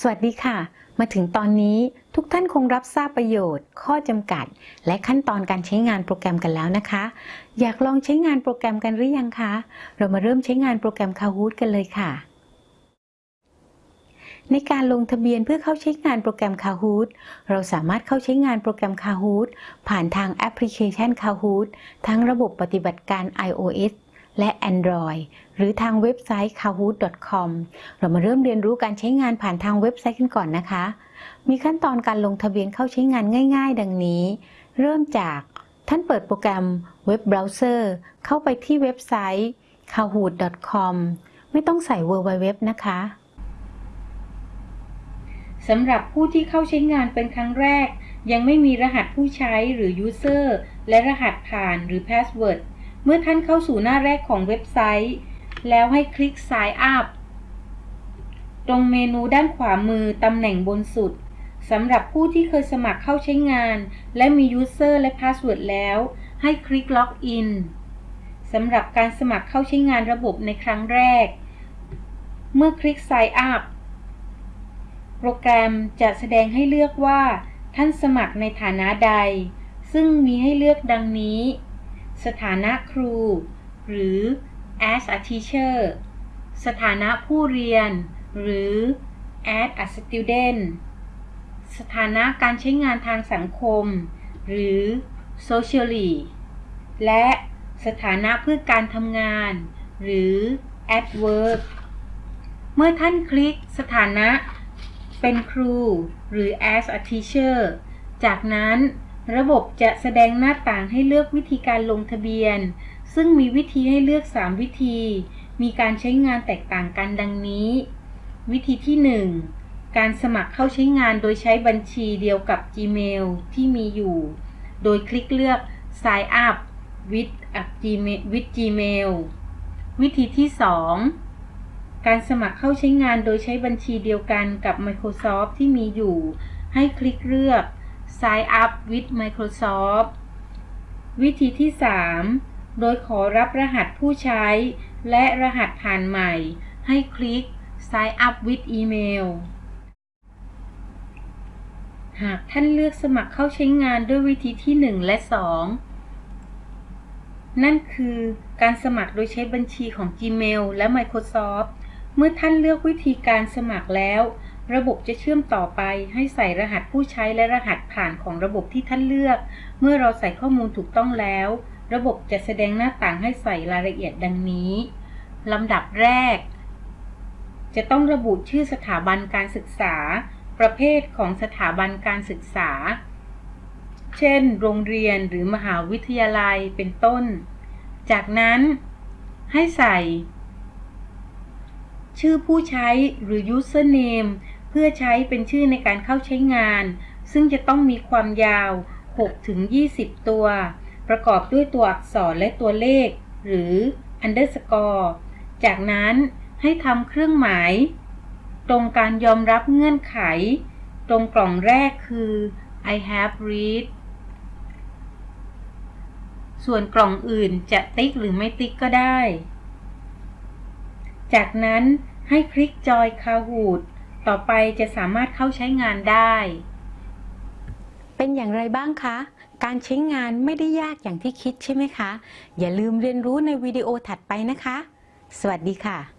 สวัสดีค่ะ มาถึงตอนนี้ทุกท่านคงรับทราบประโยชน์ ข้อจำกัด และขั้นตอนการใช้งานโปรแกรมกันแล้วนะคะ อยากลองใช้งานโปรแกรมกันหรือยังคะ เรามาเริ่มใช้งานโปรแกรม Kahoot กันเลยค่ะ ในการลงทะเบียนเพื่อเข้าใช้งานโปรแกรม Kahoot เราสามารถเข้าใช้งานโปรแกรม Kahoot ผ่านทางแอปพลิเคชัน Kahoot ทั้งระบบปฏิบัติการ iOS และ Android หรือทางเว็บไซต์ kahoot.com เรามาเริ่มเรียนรู้การใช้งานผ่านทางเว็บไซต์กันก่อนนะคะ มีขั้นตอนการลงทะเบียนเข้าใช้งานง่าย ๆ ดังนี้ เริ่มจากท่านเปิดโปรแกรมเว็บเบราว์เซอร์เข้าไปที่เว็บไซต์ kahoot.com ไม่ต้องใส่ www นะคะสำหรับผู้ที่เข้าใช้งานเป็นครั้งแรก ยังไม่มีรหัสผู้ใช้หรือ User และรหัสผ่านหรือ Password เมื่อท่านเข้าสู่หน้าแรกของเว็บไซต์ แล้วให้คลิก Sign Up ตรงเมนูด้านขวามือตำแหน่งบนสุดสำหรับผู้ที่เคยสมัครเข้าใช้งาน และมี User และ Password แล้ว ให้คลิก Login สำหรับการสมัครเข้าใช้งานระบบในครั้งแรก เมื่อคลิก Sign Up โปรแกรมจะแสดงให้เลือกว่า ท่านสมัครในฐานะใด ซึ่งมีให้เลือกดังนี้ สถานะครู หรือ as a teacher สถานะผู้เรียน หรือ as a student สถานะการใช้งานทางสังคม หรือ socially และสถานะเพื่อการทำงาน หรือ at work เมื่อท่านคลิกสถานะเป็นครู หรือ as a teacher จากนั้น ระบบจะแสดงหน้าต่างให้เลือกวิธีการลงทะเบียน ซึ่งมีวิธีให้เลือก 3 วิธี มีการใช้งานแตกต่างกันดังนี้ วิธีที่ 1 การสมัครเข้าใช้งานโดยใช้บัญชีเดียวกับ Gmail ที่มีอยู่ โดยคลิกเลือก Sign up with Gmail with Gmail วิธีที่ 2 การสมัครเข้าใช้งานโดยใช้บัญชีเดียวกันกับ Microsoft ที่มีอยู่ ให้คลิกเลือก Sign up with Microsoft วิธีที่ 3 โดยขอรับรหัสผู้ใช้ และรหัสผ่านใหม่ ให้คลิก Sign up with email หากท่านเลือกสมัครเข้าใช้งานด้วยวิธีที่ 1 และ 2 นั่นคือการสมัครโดยใช้บัญชีของ Gmail และ Microsoft เมื่อท่านเลือกวิธีการสมัครแล้ว ระบบจะเชื่อมต่อไปให้ใส่รหัสผู้ใช้และรหัสผ่านของระบบที่ท่านเลือก เมื่อเราใส่ข้อมูลถูกต้องแล้ว ระบบจะแสดงหน้าต่างให้ใส่รายละเอียดดังนี้ลำดับแรก จะต้องระบุชื่อสถาบันการศึกษา ประเภทของสถาบันการศึกษา เช่น โรงเรียนหรือมหาวิทยาลัยเป็นต้น จากนั้น ให้ใส่ ชื่อผู้ใช้หรือ username พื่อใช้เป็นชื่อในการเข้าใช้งาน ซึ่งจะต้องมีความยาว 6-20 ตัว ประกอบด้วยตัวอักษรและตัวเลข หรือ underscore จากนั้นให้ทำเครื่องหมาย ตรงการยอมรับเงื่อนไข ตรงกล่องแรกคือ I have read ส่วนกล่องอื่นจะติ๊กหรือไม่ติ๊กก็ได้ จากนั้นให้คลิกจอย Kahoot ต่อไปจะสามารถเข้าใช้งานได้ เป็นอย่างไรบ้างคะ การใช้งานไม่ได้ยากอย่างที่คิดใช่ไหมคะ อย่าลืมเรียนรู้ในวิดีโอถัดไปนะคะ สวัสดีค่ะ